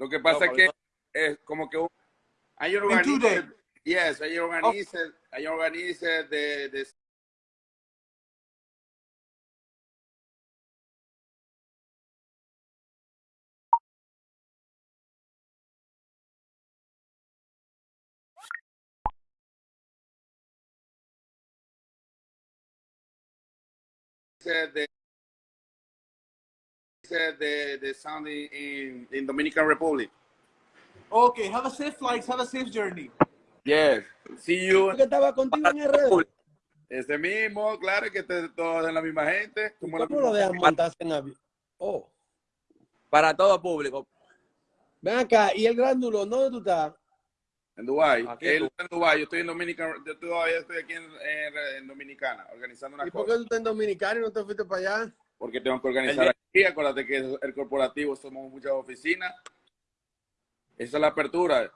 Lo que pasa es que es como que un- hay un yes, hay un organice, hay un organice de, de de de, de sound in, in, in Dominican Republic. Okay, have a safe flight, have a safe journey. Yes. See you. que estaba contigo en RD. Ese mismo, claro que te- todos en la misma gente. ¿Y como ¿Cómo lo dejan montarse en avión? Oh, Para todo público. ven acá, ¿y el grándulo? ¿Dónde tú estás? En Dubai. Aquí Él en está en Dubai. Yo estoy en Dominicana. Yo todavía estoy aquí en, en- en Dominicana organizando una ¿Y por qué cosa. tú estás en Dominicana y no te fuiste para allá? Porque tengo que organizar aquí. Acuérdate que es el corporativo somos muchas oficinas. Esa es la apertura.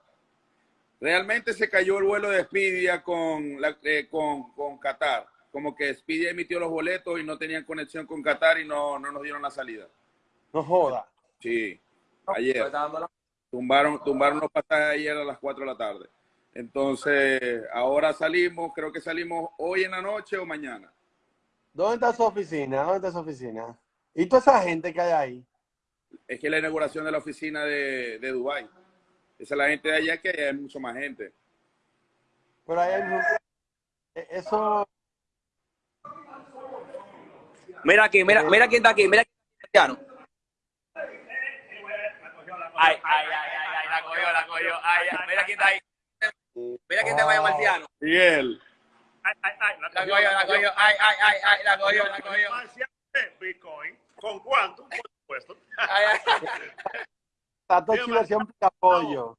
Realmente se cayó el vuelo de Expedia con, la, eh, con, con Qatar. Como que Expedia emitió los boletos y no tenían conexión con Qatar y no, no nos dieron la salida. No joda. Sí, ayer. Tumbaron, tumbaron los pasajes ayer a las 4 de la tarde. Entonces, ahora salimos, creo que salimos hoy en la noche o mañana. ¿Dónde está su oficina? ¿Dónde está su oficina? ¿Y toda esa gente que hay ahí? Es que la inauguración de la oficina de, de Dubái. Esa es la gente de allá que hay mucho más gente. Pero ahí hay... mu- eh, Eso... Mira aquí, mira, mira quién está aquí, mira quién está Cristiano. Ay, ay, ay, ay, ay, la cogió, la cogió. Ay, ay, mira quién está ahí. Mira quién te vaya Marciano. Y él. Ay, ay, ay, La cogió, la cogió. Ay, ay, ay, ay, la cogió, la cogió. Bitcoin. ¿Con cuánto? Por supuesto. Chiversión pica pollo.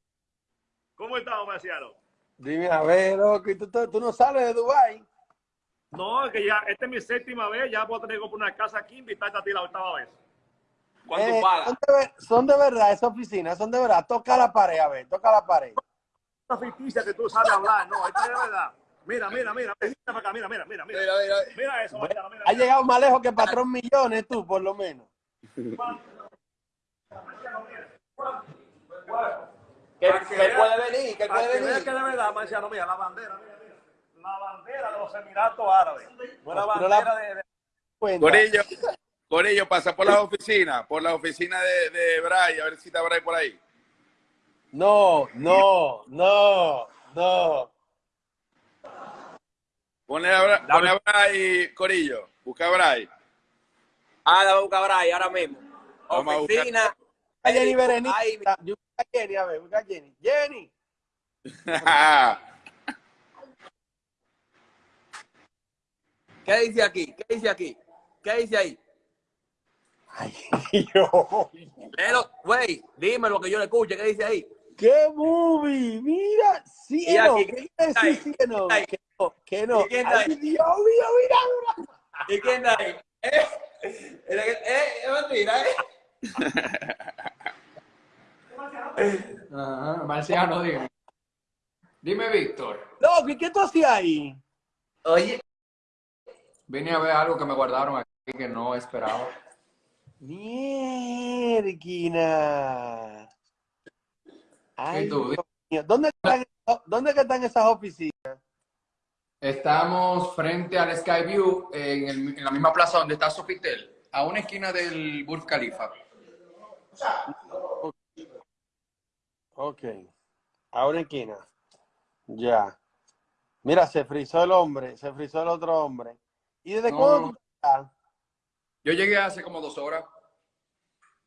¿Cómo estamos, Marciano? Dime, a ver, loco, ¿y tú, no sales de Dubái? No, que ya, esta es mi séptima vez, ya puedo tener que comprar una casa aquí, invitarte a ti la octava vez. ¿Cuánto Eh, son, de, verdad, esas oficinas, son de verdad. Toca la pared, a ver, toca la pared. Una ficticia que tú sabes hablar, no, esta es de verdad. Mira, mira, mira, mira, para acá, mira, mira, mira, mira. Mira, mira. Mira eso, Marciano, mira. Ha llegado más lejos que patrón millones, tú, por lo menos. Que, que puede venir, que puede venir. que de verdad, Marciano, mira, la bandera, mira, mira. La bandera de los Emiratos Árabes. No es la bandera de... de-. Corillo, Corillo, pasa por la oficina, por la oficina de, de Bray, a ver si está Bray por ahí. No, no, no, no. Ponle a, Bra- ponle a Bray, Corillo. Busca a Bray. Ah, la voy a buscar a Bray ahora mismo. Vamos a buscar. Oficina. A Jenny Berenice. Ay, Yo busco a Jenny, a ver, busca a Jenny. Jenny. ¿Qué dice aquí? ¿Qué dice aquí? ¿Qué dice ahí? Ay, Dios. Léelo, güey, dime lo que yo le escuche. ¿Qué dice ahí? ¡Qué movie! Mira, sí, Y no. aquí, ¿Qué que no, ¿Quién está ahí? que no, que no. ¿Y quién está Ay, ahí? Dios mío, mira, mira. ¿Y quién está ahí? ¿Eh? Eh, eh, es mentira, ¿eh? Ajá, Marciano, dime. Dime, Víctor. ¿y qué tú hacías ahí? Oye. Vine a ver algo que me guardaron aquí que no esperaba. Mierquina. Ay, ¿Y tú? Dios mío. ¿Dónde están, ¿Dónde que están esas oficinas? Estamos frente al Skyview en, el- en la misma plaza donde está Sofitel, a una esquina del Burj Khalifa. Ok. A una esquina. Ya. Mira, se frizó el hombre, se frizó el otro hombre. ¿Y desde No. cuándo? Yo llegué hace como dos horas.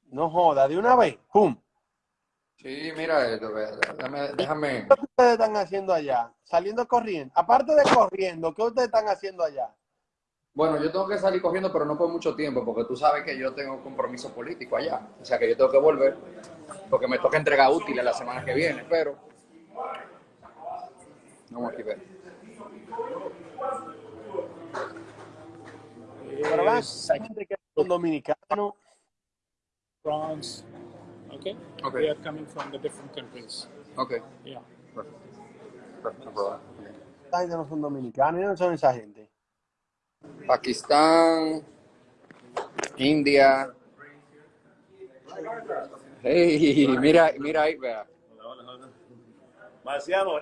No joda, de una vez. ¡Pum! Sí, mira esto, ve, déjame, déjame. ¿Qué ustedes están haciendo allá? Saliendo corriendo. Aparte de corriendo, ¿qué ustedes están haciendo allá? Bueno, yo tengo que salir cogiendo, pero no por mucho tiempo, porque tú sabes que yo tengo compromiso político allá. O sea que yo tengo que volver, porque me toca entregar útiles la semana que viene, pero... Vamos aquí a ver. Pero hay gente que son dominicanos. France. Okay? Okay. They are coming from the different countries. Ok. Yeah. Perfecto, no problema. Esta gente no son dominicanos, no son esa gente. Pakistán, India, Hey, mira, mira ahí, vea. Marciano,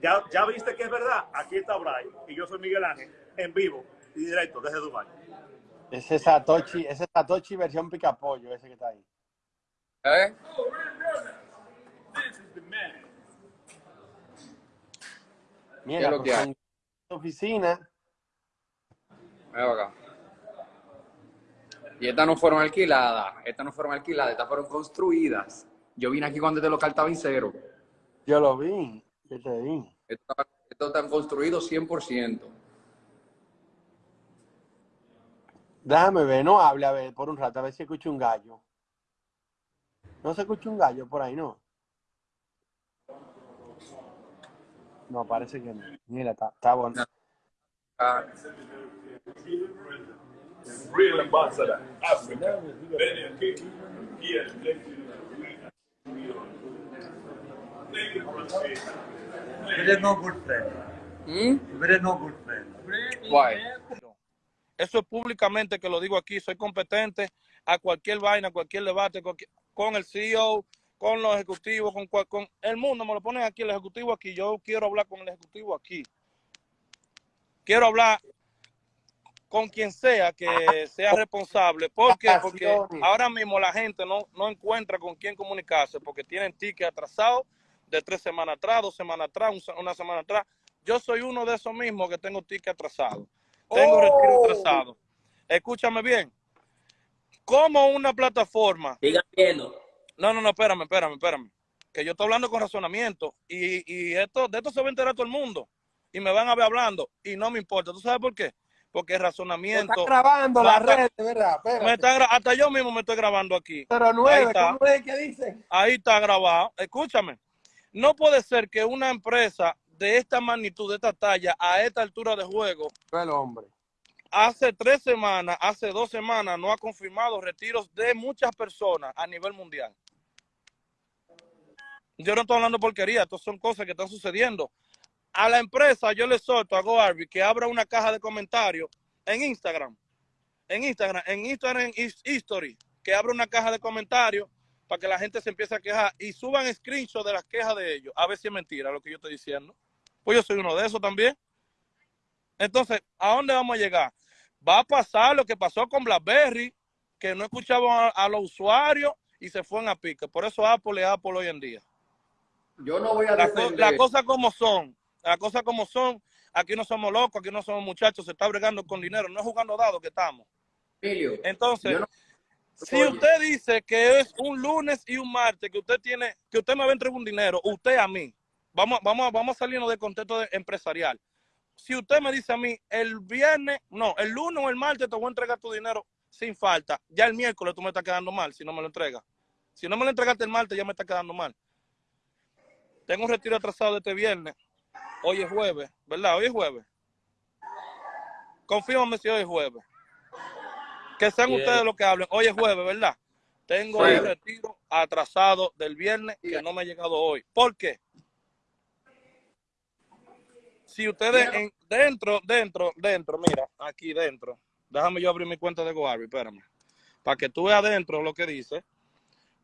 ya, ya viste que es verdad. Aquí está Brian y yo soy Miguel Ángel en vivo y directo desde Dubai. Ese Satoshi, ese Satoshi versión picapollo, ese que está ahí. ¿Eh? Mira, ¿Qué es lo pues, que hay? en oficina, Mira acá. Y estas no fueron alquiladas, estas no fueron alquiladas, estas fueron construidas. Yo vine aquí cuando este local estaba en cero. yo lo vi, yo te vi. Estos estos están construidos 100%. Déjame ver, no hable a ver por un rato, a ver si escucho un gallo. No se escucha un gallo por ahí, ¿no? No, parece que no. Mira, está, está bueno. Why? Eso es públicamente que lo digo aquí. Soy competente a cualquier vaina, cualquier debate, cualquier- con el CEO, con los ejecutivos, con, con el mundo. Me lo ponen aquí, el ejecutivo aquí. Yo quiero hablar con el ejecutivo aquí. Quiero hablar con quien sea que sea responsable. ¿Por qué? Porque ahora mismo la gente no, no encuentra con quién comunicarse porque tienen tickets atrasados de tres semanas atrás, dos semanas atrás, una semana atrás. Yo soy uno de esos mismos que tengo ticket atrasado. Tengo retiro atrasado. Escúchame bien. Como una plataforma Sigan viendo. no, no, no, espérame, espérame, espérame. Que yo estoy hablando con razonamiento y, y esto, de esto se va a enterar todo el mundo y me van a ver hablando y no me importa. ¿Tú sabes por qué? Porque el Está razonamiento. grabando la red, ¿verdad? me Espérate. está gra- hasta yo mismo me estoy grabando aquí. Pero Ahí nueve, está. ¿cómo es que dice? Ahí está grabado. Escúchame. No puede ser que una empresa de esta magnitud, de esta talla, a esta altura de juego, el hombre. Hace tres semanas, hace dos semanas, no ha confirmado retiros de muchas personas a nivel mundial. Yo no estoy hablando porquería, estas son cosas que están sucediendo. A la empresa yo le solto a GoArby que abra una caja de comentarios en Instagram. En Instagram, en Instagram His- History, que abra una caja de comentarios para que la gente se empiece a quejar y suban screenshots de las quejas de ellos. A ver si es mentira lo que yo estoy diciendo. Pues yo soy uno de esos también. Entonces, ¿a dónde vamos a llegar? Va a pasar lo que pasó con BlackBerry, que no escuchaban a, a los usuarios y se fueron a pique. Por eso Apple es Apple hoy en día. Yo no voy a Las co- las cosas como son, las cosas como son. Aquí no somos locos, aquí no somos muchachos, se está bregando con dinero, no es jugando dados que estamos. Emilio, Entonces, no- si Oye. usted dice que es un lunes y un martes, que usted tiene, que usted me va a entregar un dinero, usted a mí, vamos, vamos, vamos a salirnos del contexto de- empresarial. Si usted me dice a mí, el viernes, no, el lunes o el martes te voy a entregar tu dinero sin falta, ya el miércoles tú me estás quedando mal si no me lo entregas. Si no me lo entregaste el martes, ya me está quedando mal. Tengo un retiro atrasado de este viernes. Hoy es jueves, ¿verdad? Hoy es jueves. Confírmame si hoy es jueves. Que sean ustedes los que hablen. Hoy es jueves, ¿verdad? Tengo el retiro atrasado del viernes que no me ha llegado hoy. ¿Por qué? Si ustedes en- dentro, dentro, dentro, mira, aquí dentro, déjame yo abrir mi cuenta de GoArby, espérame, para que tú veas adentro lo que dice,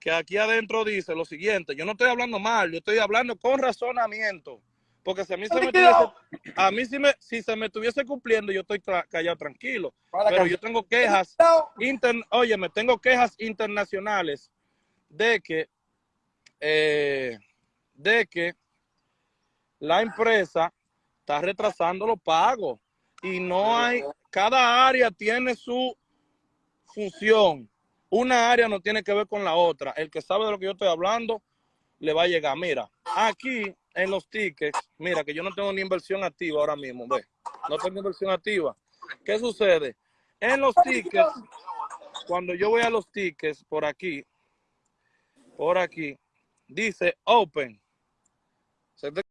que aquí adentro dice lo siguiente, yo no estoy hablando mal, yo estoy hablando con razonamiento, porque si a mí se me estuviese, a mí si, me, si se me estuviese cumpliendo, yo estoy tra- callado tranquilo, pero yo tengo quejas inter, oye, me tengo quejas internacionales de que, eh, de que la empresa está retrasando los pagos y no hay, cada área tiene su función. Una área no tiene que ver con la otra. El que sabe de lo que yo estoy hablando le va a llegar. Mira, aquí en los tickets, mira que yo no tengo ni inversión activa ahora mismo, ve. No tengo inversión activa. ¿Qué sucede? En los tickets, cuando yo voy a los tickets por aquí, por aquí, dice open. Se te-